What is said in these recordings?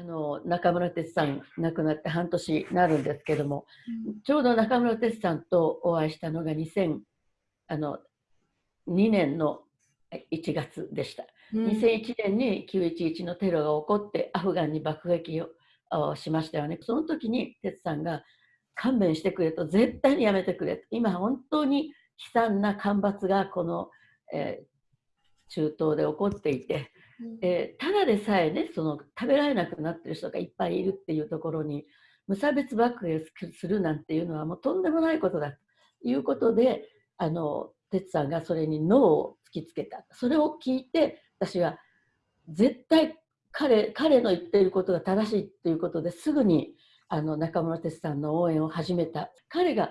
あの中村哲さん亡くなって半年になるんですけども、うん、ちょうど中村哲さんとお会いしたのが2002年の1月でした、うん、2001年に911のテロが起こってアフガンに爆撃をしましたよね。その時に哲さんが勘弁してくれと絶対にやめてくれと。今本当に悲惨な干ばつがこの、えー、中東で起こっていて、うん、えー、ただでさえねその食べられなくなってる人がいっぱいいるっていうところに無差別爆撃するなんていうのはもうとんでもないことだということであの哲さんがそれにノーを突きつけた。それを聞いて私は絶対彼彼の言っていることが正しいということですぐにあの中村哲さんの応援を始めた。彼が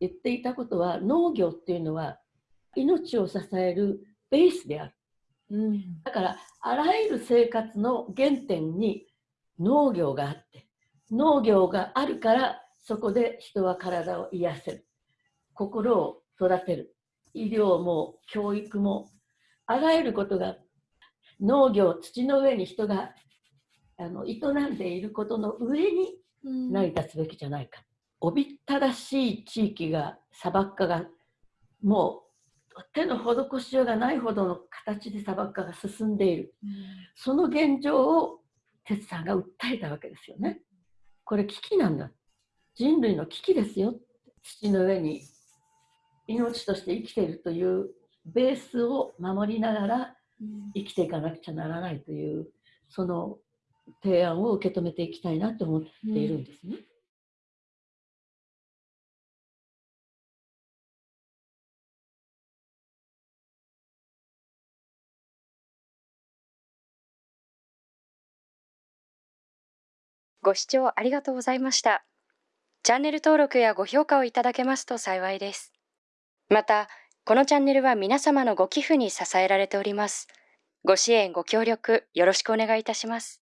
言っていたことは農業っていうのは命を支えるベースである、うん、だからあらゆる生活の原点に農業があって農業があるからそこで人は体を癒せる。心を育てる。医療も教育もあらゆることが農業土の上に人があの営んでいることの上に成り立つべきじゃないか、おびっただしい地域が砂漠化がもう手の施しようがないほどの形で砂漠化が進んでいる、うん、その現状を哲さんが訴えたわけですよね。これ危機なんだ。人類の危機ですよ。土の上に命として生きているというベースを守りながら生きていかなくちゃならないというその提案を受け止めていきたいなと思っているんですね。ご視聴ありがとうございました。チャンネル登録やご評価をいただけますと幸いです。また、このチャンネルは皆様のご寄付に支えられております。ご支援、ご協力、よろしくお願いいたします。